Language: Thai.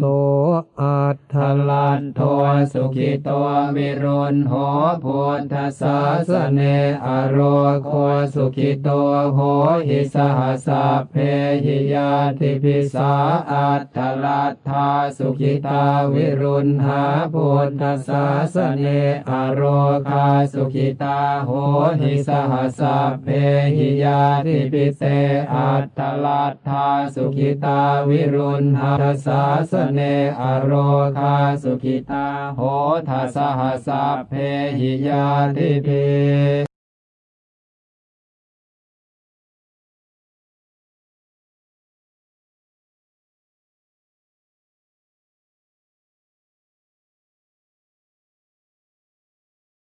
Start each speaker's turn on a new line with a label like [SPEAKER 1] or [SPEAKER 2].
[SPEAKER 1] โสอัตถลันโทสุขิโตวิรุณโหพุทธสาสเนอโรโคสุขิโตโหหิสหัสสะเพหิยาติพิสาอัตถลัทธาสุขิตาวิรุณหาพุทธสาสเนอโรคาสุขิตาโหหิสหัสสะเพหิยาติพิเสอัตถลัทธาสุขิตาวิรุณหาสาสเนอโรธาสุขิตาโหทัสหัสสะเพหิยาติพิ